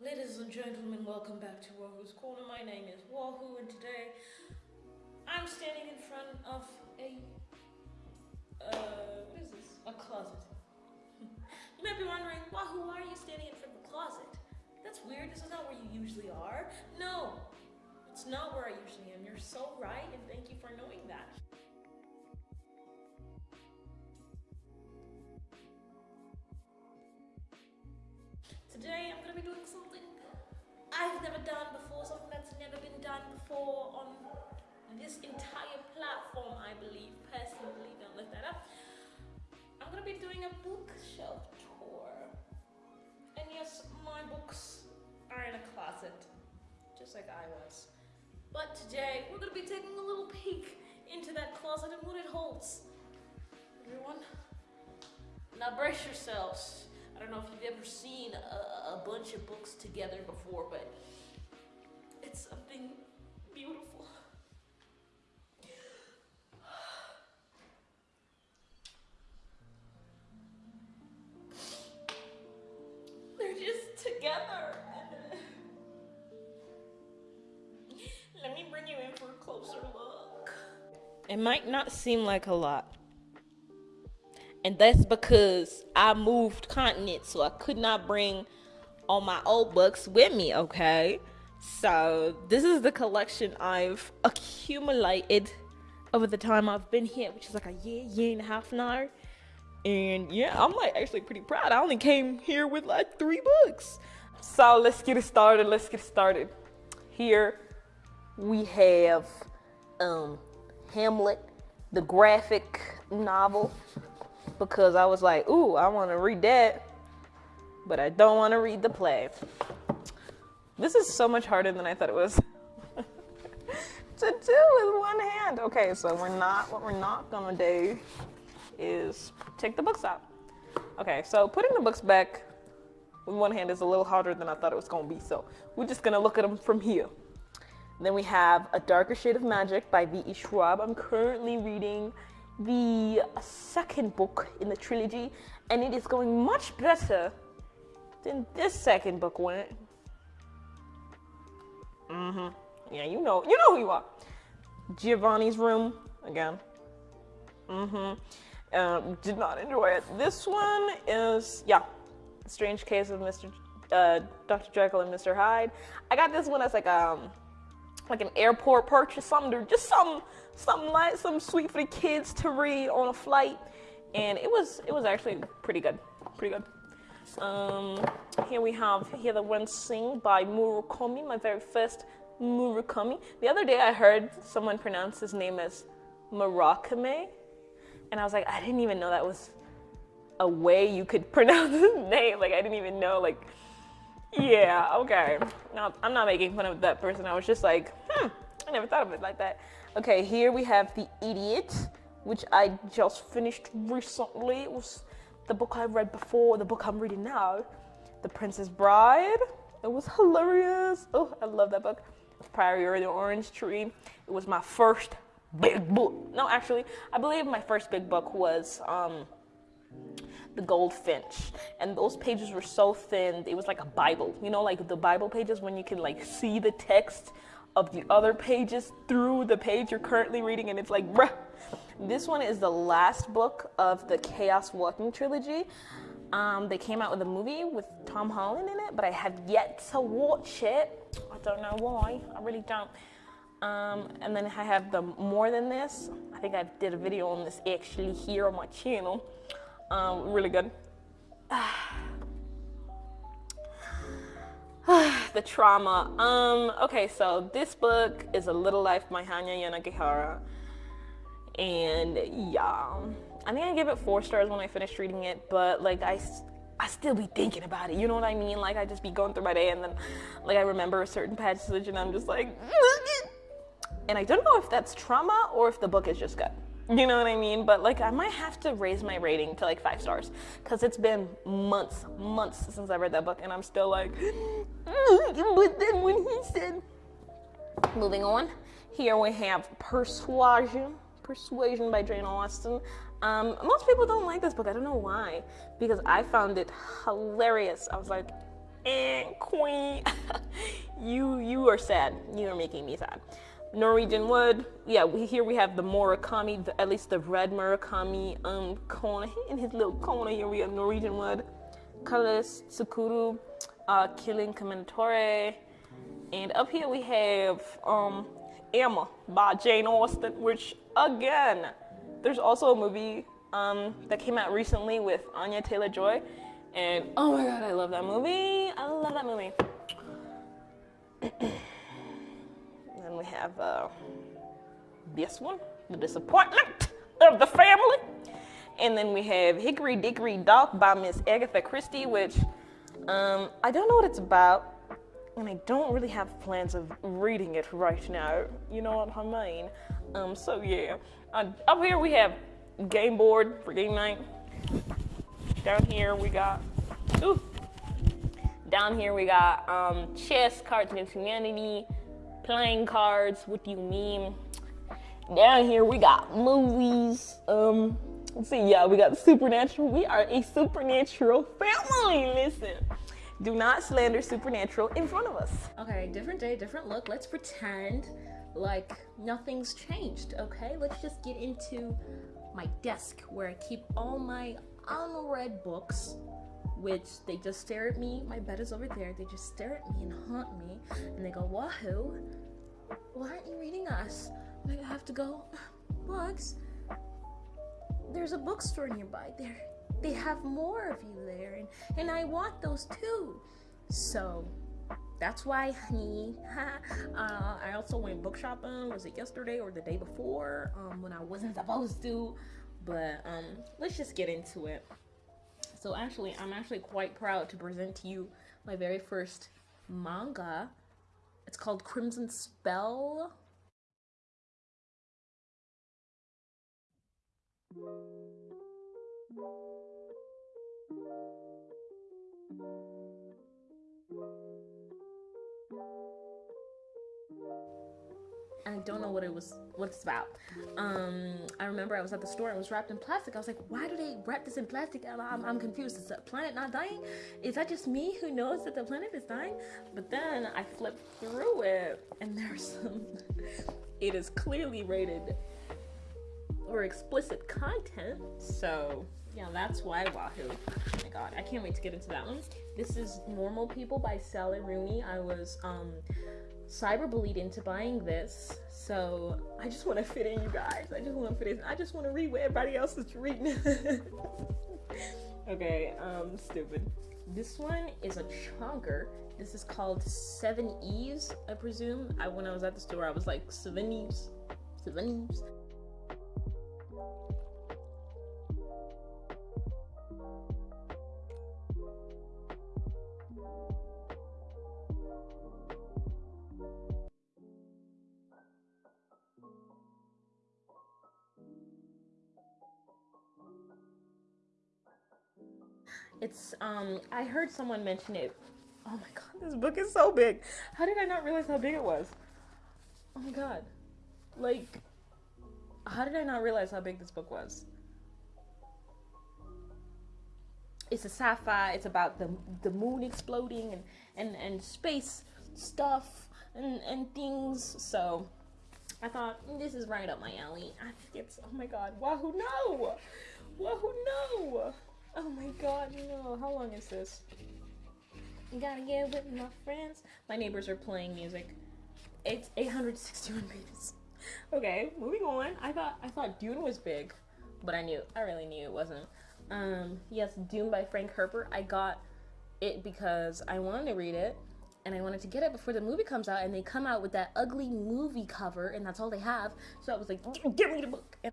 Ladies and gentlemen, welcome back to Wahoo's Corner. My name is Wahoo, and today I'm standing in front of a uh, what is this? A closet. you might be wondering, Wahoo, why are you standing in front of a closet? That's weird. This is not where you usually are. No, it's not where I usually am. You're so right, and thank you for knowing that. Today I'm gonna be doing something I've never done before, something that's never been done before on this entire platform, I believe. Personally, don't look that up. I'm gonna be doing a bookshelf tour. And yes, my books are in a closet, just like I was. But today, we're gonna be taking a little peek into that closet and what it holds. Everyone, now brace yourselves. I don't know if you've ever seen a, a bunch of books together before, but it's something beautiful. They're just together. Let me bring you in for a closer look. It might not seem like a lot. And that's because I moved continents, so I could not bring all my old books with me, okay? So, this is the collection I've accumulated over the time I've been here, which is like a year, year and a half now. And yeah, I'm like actually pretty proud. I only came here with like three books. So let's get it started. Let's get started. Here we have um, Hamlet, the graphic novel, because I was like, ooh, I want to read that, but I don't want to read the play. This is so much harder than I thought it was to do with one hand. Okay, so we're not, what we're not gonna do is take the books out. Okay, so putting the books back with one hand is a little harder than I thought it was gonna be, so we're just gonna look at them from here. Then we have A Darker Shade of Magic by V.E. Schwab. I'm currently reading the second book in the trilogy, and it is going much better than this second book went. Mm-hmm. Yeah, you know, you know who you are. Giovanni's Room again. Mm-hmm. Um, did not enjoy it. This one is yeah, Strange Case of Mr. Uh, Dr. Jekyll and Mr. Hyde. I got this one as like um like an airport purchase, something just some something light, some sweet for the kids to read on a flight, and it was it was actually pretty good, pretty good. Um, here we have Hear the Wind Sing by Murakami, my very first Murakami. The other day I heard someone pronounce his name as Murakami, and I was like, I didn't even know that was a way you could pronounce his name. Like I didn't even know like yeah, okay. No, I'm not making fun of that person. I was just like, hmm, I never thought of it like that. Okay, here we have The Idiot, which I just finished recently. It was the book I read before, the book I'm reading now, The Princess Bride. It was hilarious. Oh, I love that book. It's Priory the Orange Tree. It was my first big book. No, actually, I believe my first big book was um, the goldfinch. And those pages were so thin it was like a bible. You know like the bible pages when you can like see the text of the other pages through the page you're currently reading and it's like bruh. This one is the last book of the chaos walking trilogy. Um, they came out with a movie with tom holland in it but i have yet to watch it. I don't know why. I really don't. Um, and then i have the more than this. I think i did a video on this actually here on my channel um, really good. the trauma. Um, okay, so this book is A Little Life by Hanya Yanagihara. And yeah, I think I give it four stars when I finished reading it, but like I, I still be thinking about it. You know what I mean? Like I just be going through my day and then like I remember a certain passage and I'm just like, and I don't know if that's trauma or if the book is just good. You know what I mean? But like, I might have to raise my rating to like five stars because it's been months, months since I read that book, and I'm still like, but then when he said, moving on, here we have Persuasion, Persuasion by Jane Austen. Um, most people don't like this book. I don't know why, because I found it hilarious. I was like, and Queen. you you are sad. You are making me sad. Norwegian Wood. Yeah, we, here we have the Murakami, the, at least the red Murakami um in his little corner. Here we have Norwegian Wood, Colorless Tsukuru, uh, Killing Commendatore, and up here we have um Emma by Jane Austen, which again, there's also a movie um, that came out recently with Anya Taylor Joy, and oh my god, I love that movie. I love that movie. We have uh, this one, The Disappointment of the Family. And then we have Hickory Dickory Dock by Miss Agatha Christie, which um, I don't know what it's about, and I don't really have plans of reading it right now. You know what I mean? Um, so yeah. Uh, up here we have game board for game night. Down here we got, ooh. Down here we got um, chess, cards against humanity, playing cards. What do you mean? Down here we got movies. Um, let's see. Yeah, we got supernatural. We are a supernatural family. Listen. Do not slander supernatural in front of us. Okay, different day, different look. Let's pretend like nothing's changed, okay? Let's just get into my desk where I keep all my unread books, which they just stare at me. My bed is over there. They just stare at me and haunt me. And they go, Wahoo, why aren't you reading us? I have to go, books. There's a bookstore nearby. There they have more of you there and, and I want those too. So that's why, honey. uh, I also went book shopping. Was it yesterday or the day before? Um, when I wasn't supposed to. But um, let's just get into it. So actually, I'm actually quite proud to present to you my very first manga. It's called Crimson Spell. Don't know what it was, what it's about. Um, I remember I was at the store and it was wrapped in plastic. I was like, why do they wrap this in plastic? I'm, I'm confused. Is the planet not dying? Is that just me who knows that the planet is dying? But then I flipped through it and there's some, it is clearly rated or explicit content. So yeah, that's why Wahoo. Oh my god, I can't wait to get into that one. This is Normal People by Sally Rooney. I was um cyberbullied into buying this. So I just want to fit in, you guys. I just want to fit in. I just want to read what everybody else is reading. okay, um, stupid. This one is a chunker. This is called Seveneves, I presume. I when I was at the store, I was like Seveneves, Seven Eves. It's um I heard someone mention it. Oh my god, this book is so big. How did I not realize how big it was? Oh my god. Like how did I not realize how big this book was? It's a sci-fi. It's about the the moon exploding and and and space stuff and and things. So I thought this is right up my alley. I think it's oh my god. Wahoo no! Wahoo no! Oh my god, no. How long is this? You gotta get with my friends. My neighbors are playing music. It's 861 pages. Okay, moving on. I thought I thought Dune was big, but I knew I really knew it wasn't. Um, yes, Dune by Frank Herbert. I got it because I wanted to read it and I wanted to get it before the movie comes out and they come out with that ugly movie cover and that's all they have. So I was like, give me the book. And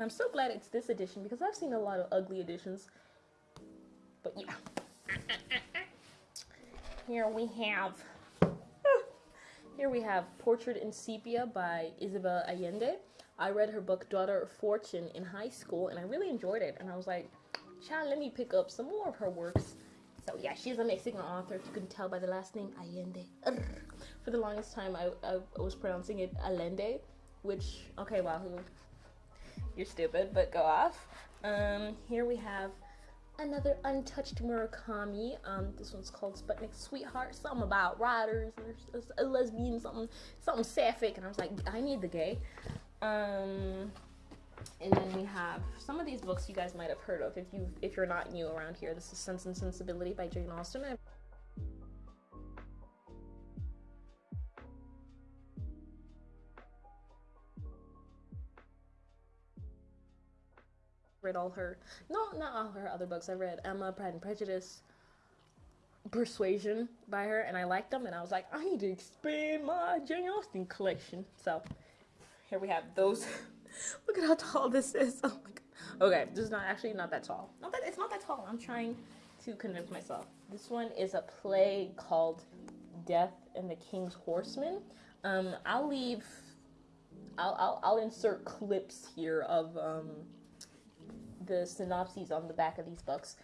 I'm so glad it's this edition because I've seen a lot of ugly editions. But yeah. Here we have here we have Portrait in Sepia by Isabel Allende. I read her book Daughter of Fortune in high school and I really enjoyed it. And I was like, child, let me pick up some more of her works. So yeah, she's a Mexican author. If you can tell by the last name, Allende. For the longest time, I, I was pronouncing it Allende, which okay, Wahoo, you're stupid, but go off. Um, here we have another untouched Murakami. Um, this one's called Sputnik Sweetheart. Something about riders or a lesbian, something, something sapphic. And I was like, I need the gay. Um, and then we have some of these books you guys might have heard of if you if you're not new around here. This is Sense and Sensibility by Jane Austen. I've read all her no not all her other books. I read Emma, Pride and Prejudice, Persuasion by her, and I liked them. And I was like, I need to expand my Jane Austen collection. So here we have those. Look at how tall this is. Oh my god. Okay, this is not actually not that tall. Not that it's not that tall. I'm trying to convince myself. This one is a play called Death and the King's Horseman. Um, I'll leave. I'll, I'll, I'll insert clips here of um, the synopses on the back of these books.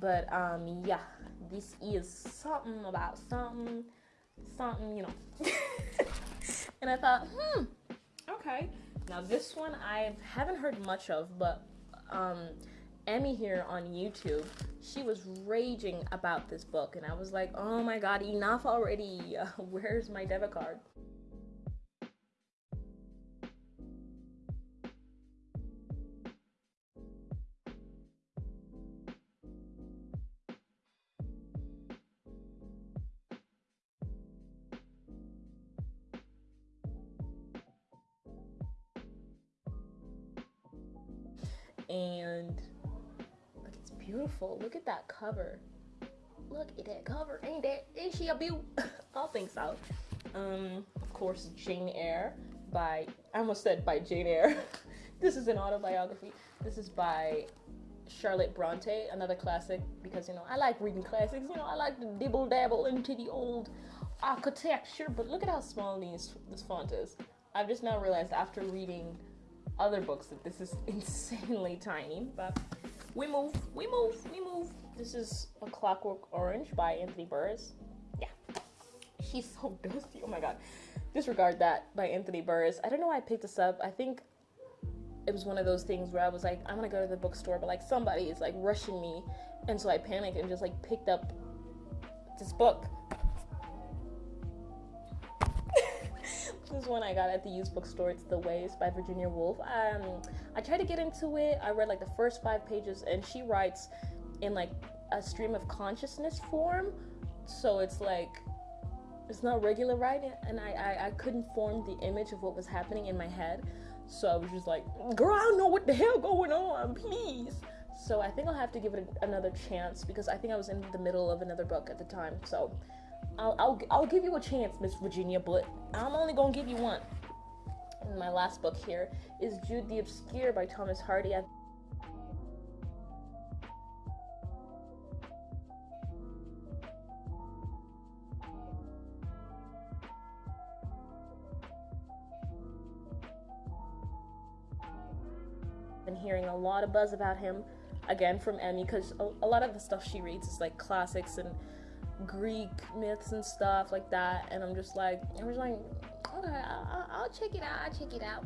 But um yeah, this is something about something, something, you know. and I thought, hmm, okay. Now this one I haven't heard much of, but um Emmy here on YouTube, she was raging about this book, and I was like, oh my god, enough already. Where's my debit card? and beautiful. Look at that cover. Look at that cover. Ain't that? Ain't she a beaut? I think so. Um, of course, Jane Eyre by I almost said by Jane Eyre. this is an autobiography. This is by Charlotte Bronte, another classic because you know I like reading classics. You know I like to dibble dabble into the old architecture. But look at how small these this font is. I've just now realized after reading other books that this is insanely tiny, but we move, we move, we move. This is A Clockwork Orange by Anthony Burgess. Yeah. He's so dusty. Oh my god. Disregard that by Anthony Burgess. I don't know why I picked this up. I think it was one of those things where I was like, I'm gonna go to the bookstore, but like somebody is like rushing me. And so I panicked and just like picked up this book. This is one I got at the used bookstore. It's The Waves by Virginia Woolf. Um, I tried to get into it. I read like the first five pages, and she writes in like a stream of consciousness form. So it's like it's not regular writing, and I, I I couldn't form the image of what was happening in my head. So I was just like, girl, I don't know what the hell going on, please. So I think I'll have to give it another chance because I think I was in the middle of another book at the time. So I'll, I'll, I'll give you a chance, Miss Virginia, but I'm only gonna give you one. And my last book here is Jude the Obscure by Thomas Hardy. I've been hearing a lot of buzz about him again from Emmy because a, a lot of the stuff she reads is like classics and Greek myths and stuff like that, and I'm just like, I'm just like, okay, I'll, I'll check it out. I'll check it out.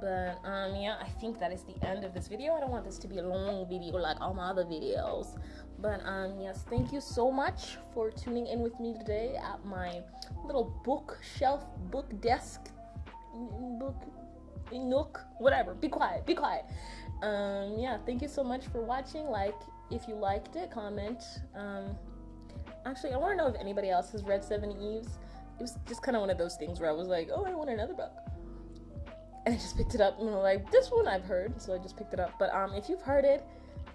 But um, yeah, I think that is the end of this video. I don't want this to be a long video like all my other videos. But um, yes, thank you so much for tuning in with me today at my little bookshelf, book desk, book nook, whatever. Be quiet. Be quiet. Um, yeah, thank you so much for watching. Like if you liked it, comment. Um, actually, I want to know if anybody else has read Seveneves. It was just kind of one of those things where I was like, oh, I want another book. And I just picked it up and I'm like, this one I've heard, so I just picked it up. But um, if you've heard it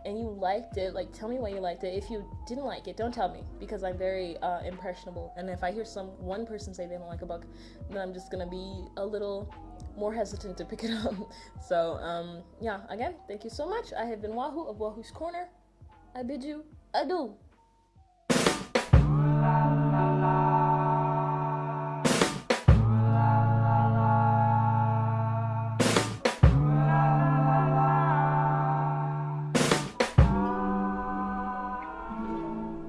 and you liked it, like tell me why you liked it. If you didn't like it, don't tell me because I'm very uh, impressionable. And if I hear some one person say they don't like a book, then I'm just gonna be a little more hesitant to pick it up. So um, yeah, again, thank you so much. I have been Wahoo of Wahoo's Corner. I bid you adieu.